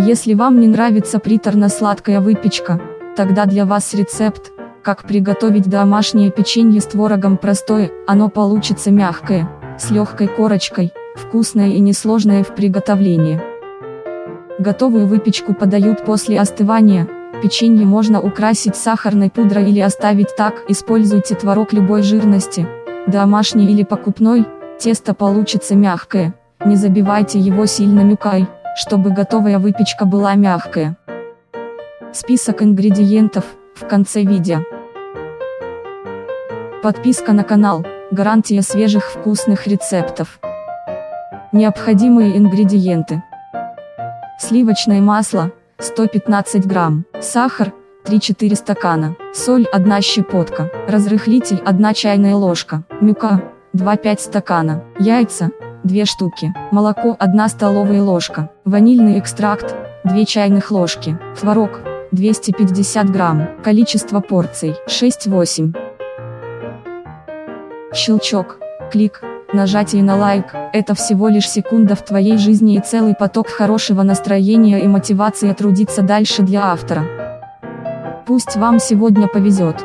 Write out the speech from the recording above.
Если вам не нравится приторно-сладкая выпечка, тогда для вас рецепт, как приготовить домашнее печенье с творогом простое, оно получится мягкое, с легкой корочкой, вкусное и несложное в приготовлении. Готовую выпечку подают после остывания, печенье можно украсить сахарной пудрой или оставить так, используйте творог любой жирности, домашний или покупной, тесто получится мягкое, не забивайте его сильно мюкой, чтобы готовая выпечка была мягкая. Список ингредиентов, в конце видео. Подписка на канал, гарантия свежих вкусных рецептов. Необходимые ингредиенты. Сливочное масло, 115 грамм, сахар, 3-4 стакана, соль 1 щепотка, разрыхлитель 1 чайная ложка, мюка, 2-5 стакана, яйца, 2 штуки, молоко 1 столовая ложка, ванильный экстракт, 2 чайных ложки, творог, 250 грамм, количество порций, 6-8. Щелчок, клик, нажатие на лайк, это всего лишь секунда в твоей жизни и целый поток хорошего настроения и мотивации трудиться дальше для автора. Пусть вам сегодня повезет.